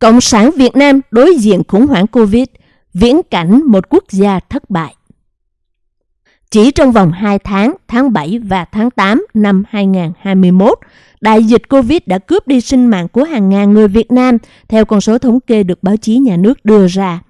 Cộng sản Việt Nam đối diện khủng hoảng Covid, viễn cảnh một quốc gia thất bại. Chỉ trong vòng 2 tháng, tháng 7 và tháng 8 năm 2021, đại dịch Covid đã cướp đi sinh mạng của hàng ngàn người Việt Nam, theo con số thống kê được báo chí nhà nước đưa ra.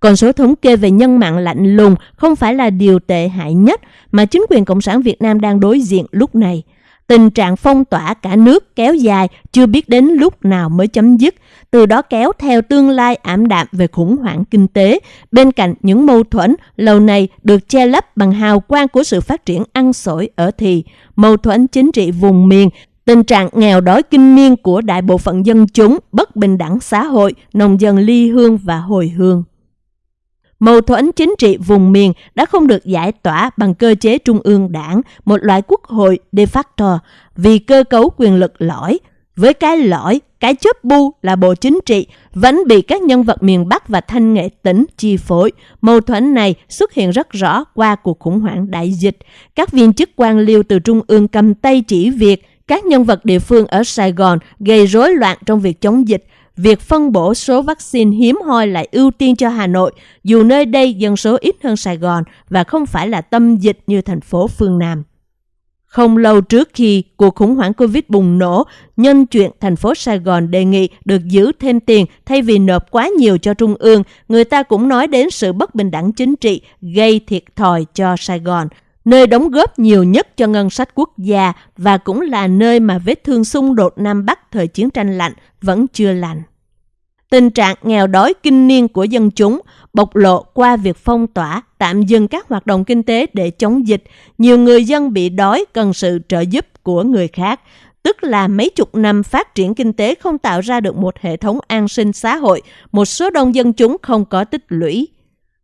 Con số thống kê về nhân mạng lạnh lùng không phải là điều tệ hại nhất mà chính quyền Cộng sản Việt Nam đang đối diện lúc này. Tình trạng phong tỏa cả nước kéo dài chưa biết đến lúc nào mới chấm dứt, từ đó kéo theo tương lai ảm đạm về khủng hoảng kinh tế, bên cạnh những mâu thuẫn lâu nay được che lấp bằng hào quang của sự phát triển ăn sổi ở thì, mâu thuẫn chính trị vùng miền, tình trạng nghèo đói kinh niên của đại bộ phận dân chúng, bất bình đẳng xã hội, nông dân ly hương và hồi hương. Mâu thuẫn chính trị vùng miền đã không được giải tỏa bằng cơ chế trung ương đảng, một loại quốc hội de facto, vì cơ cấu quyền lực lõi. Với cái lõi, cái chớp bu là bộ chính trị vẫn bị các nhân vật miền Bắc và thanh nghệ tỉnh chi phối. Mâu thuẫn này xuất hiện rất rõ qua cuộc khủng hoảng đại dịch. Các viên chức quan liêu từ trung ương cầm tay chỉ việc, các nhân vật địa phương ở Sài Gòn gây rối loạn trong việc chống dịch, việc phân bổ số vaccine hiếm hoi lại ưu tiên cho Hà Nội, dù nơi đây dân số ít hơn Sài Gòn và không phải là tâm dịch như thành phố phương Nam. Không lâu trước khi cuộc khủng hoảng Covid bùng nổ, nhân chuyện thành phố Sài Gòn đề nghị được giữ thêm tiền thay vì nộp quá nhiều cho Trung ương, người ta cũng nói đến sự bất bình đẳng chính trị gây thiệt thòi cho Sài Gòn, nơi đóng góp nhiều nhất cho ngân sách quốc gia và cũng là nơi mà vết thương xung đột Nam Bắc thời chiến tranh lạnh vẫn chưa lành. Tình trạng nghèo đói kinh niên của dân chúng bộc lộ qua việc phong tỏa, tạm dừng các hoạt động kinh tế để chống dịch. Nhiều người dân bị đói cần sự trợ giúp của người khác, tức là mấy chục năm phát triển kinh tế không tạo ra được một hệ thống an sinh xã hội, một số đông dân chúng không có tích lũy.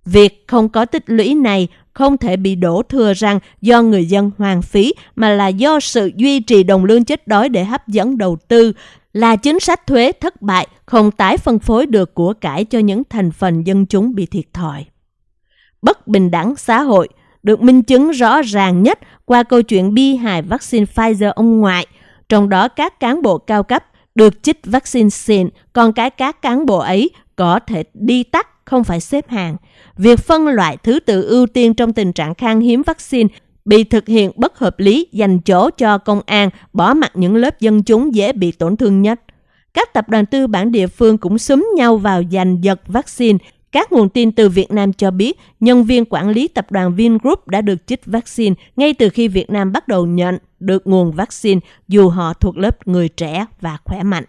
Việc không có tích lũy này không thể bị đổ thừa rằng do người dân hoang phí mà là do sự duy trì đồng lương chết đói để hấp dẫn đầu tư, là chính sách thuế thất bại không tái phân phối được của cải cho những thành phần dân chúng bị thiệt thòi. Bất bình đẳng xã hội được minh chứng rõ ràng nhất qua câu chuyện bi hài vaccine Pfizer ông ngoại, trong đó các cán bộ cao cấp được chích vaccine xịn, còn cái các cán bộ ấy có thể đi tắt không phải xếp hàng. Việc phân loại thứ tự ưu tiên trong tình trạng khan hiếm vaccine bị thực hiện bất hợp lý, dành chỗ cho công an, bỏ mặt những lớp dân chúng dễ bị tổn thương nhất. Các tập đoàn tư bản địa phương cũng xúm nhau vào giành giật vaccine. Các nguồn tin từ Việt Nam cho biết, nhân viên quản lý tập đoàn Vingroup đã được chích vaccine ngay từ khi Việt Nam bắt đầu nhận được nguồn vaccine, dù họ thuộc lớp người trẻ và khỏe mạnh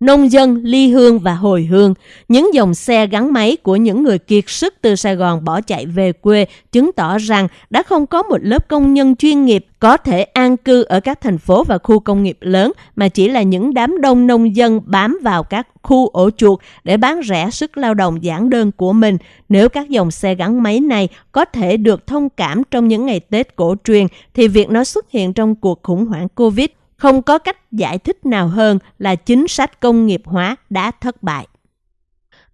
nông dân, ly hương và hồi hương. Những dòng xe gắn máy của những người kiệt sức từ Sài Gòn bỏ chạy về quê chứng tỏ rằng đã không có một lớp công nhân chuyên nghiệp có thể an cư ở các thành phố và khu công nghiệp lớn mà chỉ là những đám đông nông dân bám vào các khu ổ chuột để bán rẻ sức lao động giản đơn của mình. Nếu các dòng xe gắn máy này có thể được thông cảm trong những ngày Tết cổ truyền thì việc nó xuất hiện trong cuộc khủng hoảng Covid không có cách giải thích nào hơn là chính sách công nghiệp hóa đã thất bại.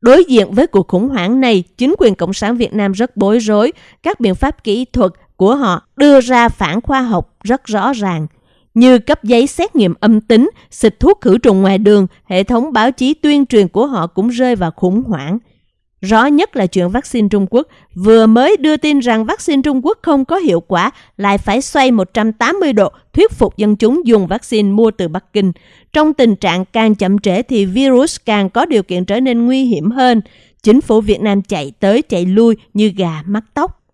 Đối diện với cuộc khủng hoảng này, chính quyền Cộng sản Việt Nam rất bối rối. Các biện pháp kỹ thuật của họ đưa ra phản khoa học rất rõ ràng, như cấp giấy xét nghiệm âm tính, xịt thuốc khử trùng ngoài đường, hệ thống báo chí tuyên truyền của họ cũng rơi vào khủng hoảng. Rõ nhất là chuyện vaccine Trung Quốc vừa mới đưa tin rằng vaccine Trung Quốc không có hiệu quả, lại phải xoay 180 độ thuyết phục dân chúng dùng vaccine mua từ Bắc Kinh. Trong tình trạng càng chậm trễ thì virus càng có điều kiện trở nên nguy hiểm hơn. Chính phủ Việt Nam chạy tới chạy lui như gà mắc tóc.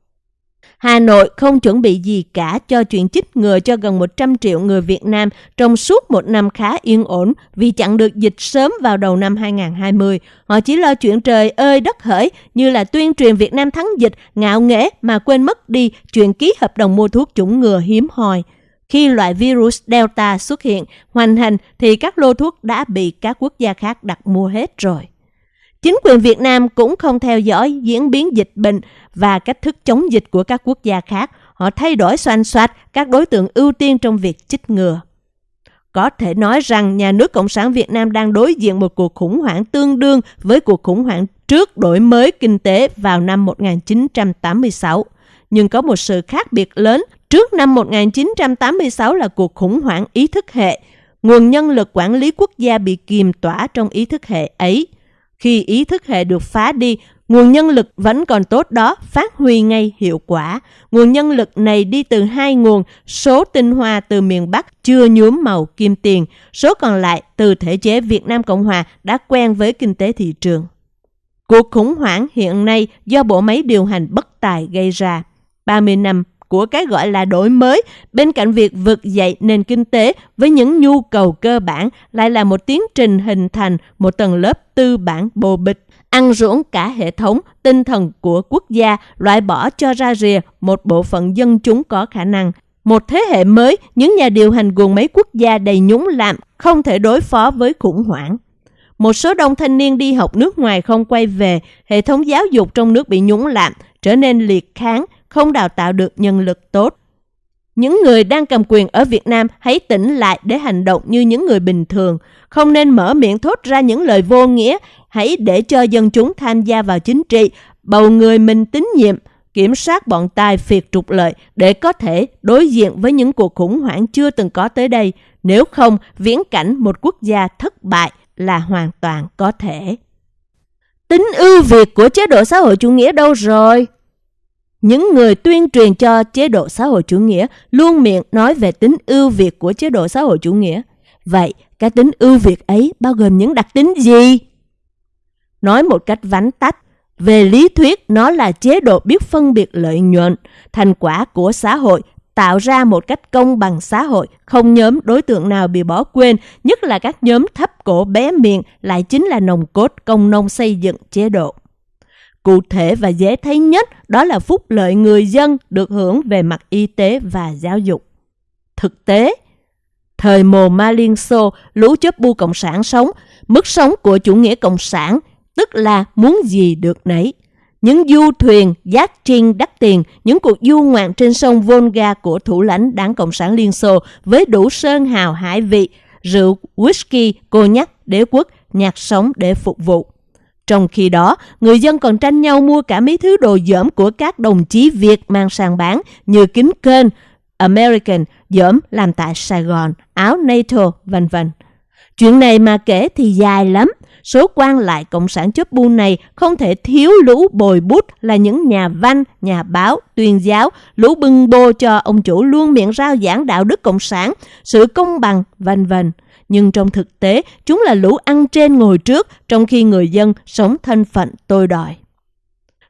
Hà Nội không chuẩn bị gì cả cho chuyện chích ngừa cho gần 100 triệu người Việt Nam trong suốt một năm khá yên ổn vì chặn được dịch sớm vào đầu năm 2020. Họ chỉ lo chuyện trời ơi đất hỡi như là tuyên truyền Việt Nam thắng dịch, ngạo nghễ mà quên mất đi chuyện ký hợp đồng mua thuốc chủng ngừa hiếm hoi. Khi loại virus Delta xuất hiện, hoành hành thì các lô thuốc đã bị các quốc gia khác đặt mua hết rồi. Chính quyền Việt Nam cũng không theo dõi diễn biến dịch bệnh và cách thức chống dịch của các quốc gia khác. Họ thay đổi xoan xoát các đối tượng ưu tiên trong việc chích ngừa. Có thể nói rằng nhà nước Cộng sản Việt Nam đang đối diện một cuộc khủng hoảng tương đương với cuộc khủng hoảng trước đổi mới kinh tế vào năm 1986. Nhưng có một sự khác biệt lớn. Trước năm 1986 là cuộc khủng hoảng ý thức hệ, nguồn nhân lực quản lý quốc gia bị kiềm tỏa trong ý thức hệ ấy. Khi ý thức hệ được phá đi, nguồn nhân lực vẫn còn tốt đó phát huy ngay hiệu quả. Nguồn nhân lực này đi từ hai nguồn, số tinh hoa từ miền Bắc chưa nhuốm màu kim tiền, số còn lại từ thể chế Việt Nam Cộng Hòa đã quen với kinh tế thị trường. Cuộc khủng hoảng hiện nay do bộ máy điều hành bất tài gây ra. 30 năm của cái gọi là đổi mới, bên cạnh việc vực dậy nền kinh tế với những nhu cầu cơ bản lại là một tiến trình hình thành một tầng lớp tư bản bồ bịch, ăn ruỗng cả hệ thống tinh thần của quốc gia, loại bỏ cho ra rìa một bộ phận dân chúng có khả năng. Một thế hệ mới, những nhà điều hành gồm mấy quốc gia đầy nhúng lạm không thể đối phó với khủng hoảng. Một số đông thanh niên đi học nước ngoài không quay về, hệ thống giáo dục trong nước bị nhúng lạm, trở nên liệt kháng, không đào tạo được nhân lực tốt. Những người đang cầm quyền ở Việt Nam hãy tỉnh lại để hành động như những người bình thường, không nên mở miệng thốt ra những lời vô nghĩa, hãy để cho dân chúng tham gia vào chính trị, bầu người mình tín nhiệm, kiểm soát bọn tài phiệt trục lợi để có thể đối diện với những cuộc khủng hoảng chưa từng có tới đây. Nếu không, viễn cảnh một quốc gia thất bại là hoàn toàn có thể. Tính ưu việt của chế độ xã hội chủ nghĩa đâu rồi? Những người tuyên truyền cho chế độ xã hội chủ nghĩa luôn miệng nói về tính ưu việt của chế độ xã hội chủ nghĩa. Vậy, cái tính ưu việt ấy bao gồm những đặc tính gì? Nói một cách vắn tắt, về lý thuyết nó là chế độ biết phân biệt lợi nhuận, thành quả của xã hội tạo ra một cách công bằng xã hội, không nhóm đối tượng nào bị bỏ quên, nhất là các nhóm thấp cổ bé miệng lại chính là nồng cốt công nông xây dựng chế độ. Cụ thể và dễ thấy nhất đó là phúc lợi người dân được hưởng về mặt y tế và giáo dục. Thực tế, thời mồ Ma Liên Xô, lũ chấp bu Cộng sản sống, mức sống của chủ nghĩa Cộng sản, tức là muốn gì được nấy. Những du thuyền, giác trinh đắt tiền, những cuộc du ngoạn trên sông Volga của thủ lãnh đảng Cộng sản Liên Xô với đủ sơn hào hải vị, rượu, whisky, cô nhắc, đế quốc, nhạc sống để phục vụ. Trong khi đó, người dân còn tranh nhau mua cả mấy thứ đồ dởm của các đồng chí Việt mang sang bán như kính kênh, American, dởm làm tại Sài Gòn, áo NATO, vân vân. Chuyện này mà kể thì dài lắm. Số quan lại Cộng sản chấp bu này không thể thiếu lũ bồi bút là những nhà văn, nhà báo, tuyên giáo, lũ bưng bô cho ông chủ luôn miệng rao giảng đạo đức Cộng sản, sự công bằng, vân vân nhưng trong thực tế chúng là lũ ăn trên ngồi trước trong khi người dân sống thân phận tôi đòi.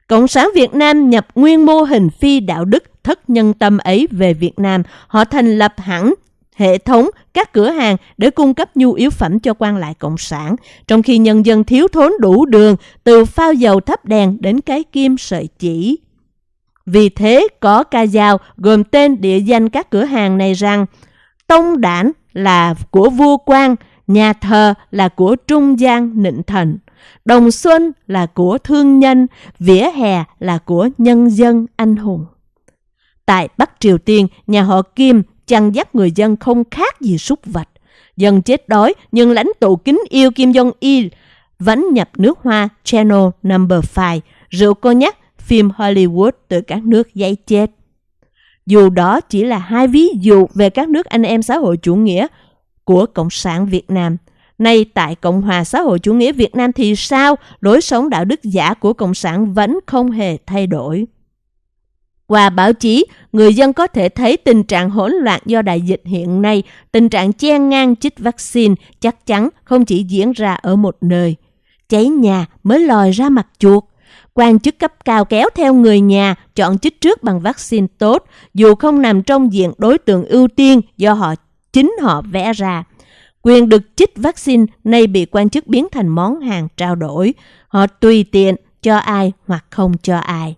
Cộng sản Việt Nam nhập nguyên mô hình phi đạo đức thất nhân tâm ấy về Việt Nam. Họ thành lập hẳn hệ thống các cửa hàng để cung cấp nhu yếu phẩm cho quan lại cộng sản, trong khi nhân dân thiếu thốn đủ đường từ phao dầu thắp đèn đến cái kim sợi chỉ. Vì thế có ca dao gồm tên địa danh các cửa hàng này rằng Tông Đản là của vua quan, nhà thờ là của trung gian nịnh thần, đồng xuân là của thương nhân, vỉa hè là của nhân dân anh hùng. Tại Bắc Triều Tiên, nhà họ Kim chăn dắt người dân không khác gì súc vật. Dân chết đói nhưng lãnh tụ kính yêu Kim Jong-il vẫn nhập nước hoa Channel Number 5, rượu cô nhắc, phim Hollywood từ các nước giấy chết. Dù đó chỉ là hai ví dụ về các nước anh em xã hội chủ nghĩa của Cộng sản Việt Nam. Nay tại Cộng hòa xã hội chủ nghĩa Việt Nam thì sao? Lối sống đạo đức giả của Cộng sản vẫn không hề thay đổi. Qua báo chí, người dân có thể thấy tình trạng hỗn loạn do đại dịch hiện nay, tình trạng chen ngang chích vaccine chắc chắn không chỉ diễn ra ở một nơi. Cháy nhà mới lòi ra mặt chuột quan chức cấp cao kéo theo người nhà chọn chích trước bằng vaccine tốt, dù không nằm trong diện đối tượng ưu tiên do họ chính họ vẽ ra. Quyền được chích vaccine nay bị quan chức biến thành món hàng trao đổi. Họ tùy tiện cho ai hoặc không cho ai.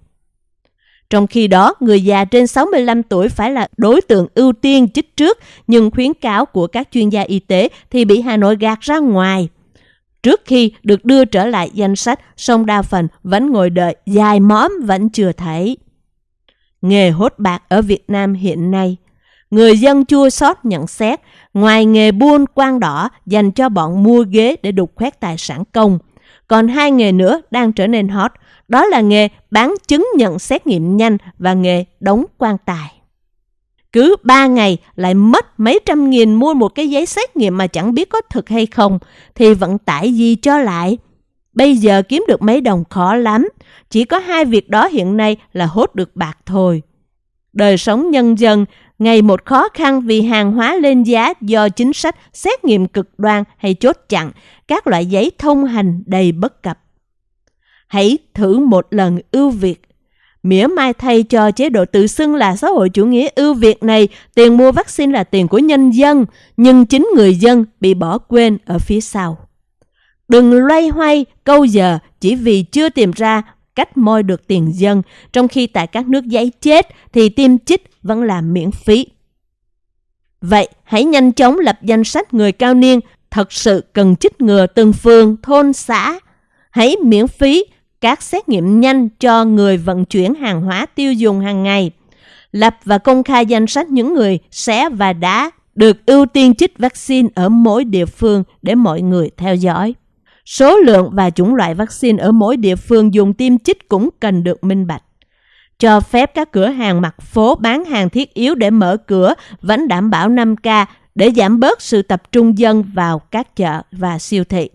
Trong khi đó, người già trên 65 tuổi phải là đối tượng ưu tiên chích trước, nhưng khuyến cáo của các chuyên gia y tế thì bị Hà Nội gạt ra ngoài trước khi được đưa trở lại danh sách, song đa phần vẫn ngồi đợi dài móm vẫn chưa thấy. Nghề hốt bạc ở Việt Nam hiện nay Người dân chua xót nhận xét, ngoài nghề buôn quan đỏ dành cho bọn mua ghế để đục khoét tài sản công, còn hai nghề nữa đang trở nên hot, đó là nghề bán chứng nhận xét nghiệm nhanh và nghề đóng quan tài cứ ba ngày lại mất mấy trăm nghìn mua một cái giấy xét nghiệm mà chẳng biết có thực hay không, thì vận tải gì cho lại? Bây giờ kiếm được mấy đồng khó lắm, chỉ có hai việc đó hiện nay là hốt được bạc thôi. Đời sống nhân dân ngày một khó khăn vì hàng hóa lên giá do chính sách xét nghiệm cực đoan hay chốt chặn, các loại giấy thông hành đầy bất cập. Hãy thử một lần ưu việt mỉa mai thay cho chế độ tự xưng là xã hội chủ nghĩa ưu việt này, tiền mua vaccine là tiền của nhân dân, nhưng chính người dân bị bỏ quên ở phía sau. Đừng loay hoay câu giờ chỉ vì chưa tìm ra cách moi được tiền dân, trong khi tại các nước giấy chết thì tiêm chích vẫn là miễn phí. Vậy hãy nhanh chóng lập danh sách người cao niên thật sự cần chích ngừa từng phường, thôn, xã. Hãy miễn phí các xét nghiệm nhanh cho người vận chuyển hàng hóa tiêu dùng hàng ngày. Lập và công khai danh sách những người sẽ và đã được ưu tiên chích vaccine ở mỗi địa phương để mọi người theo dõi. Số lượng và chủng loại vaccine ở mỗi địa phương dùng tiêm chích cũng cần được minh bạch. Cho phép các cửa hàng mặt phố bán hàng thiết yếu để mở cửa vẫn đảm bảo 5K để giảm bớt sự tập trung dân vào các chợ và siêu thị.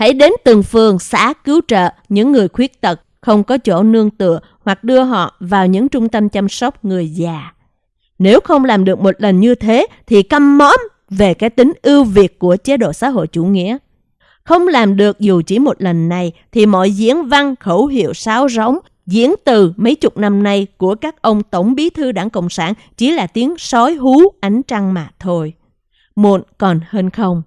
Hãy đến từng phường, xã cứu trợ những người khuyết tật không có chỗ nương tựa hoặc đưa họ vào những trung tâm chăm sóc người già. Nếu không làm được một lần như thế thì căm mõm về cái tính ưu việt của chế độ xã hội chủ nghĩa. Không làm được dù chỉ một lần này thì mọi diễn văn, khẩu hiệu sáo rống, diễn từ mấy chục năm nay của các ông tổng bí thư đảng Cộng sản chỉ là tiếng sói hú ánh trăng mà thôi. Muộn còn hơn không.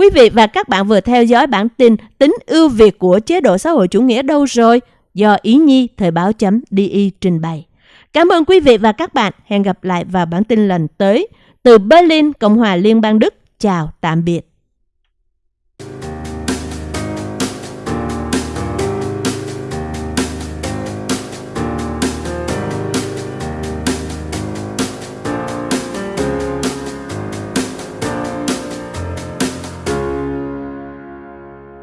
Quý vị và các bạn vừa theo dõi bản tin tính ưu việt của chế độ xã hội chủ nghĩa đâu rồi do Ý Nhi Thời báo chấm DI trình bày. Cảm ơn quý vị và các bạn. Hẹn gặp lại vào bản tin lần tới. Từ Berlin, Cộng hòa Liên bang Đức. Chào, tạm biệt.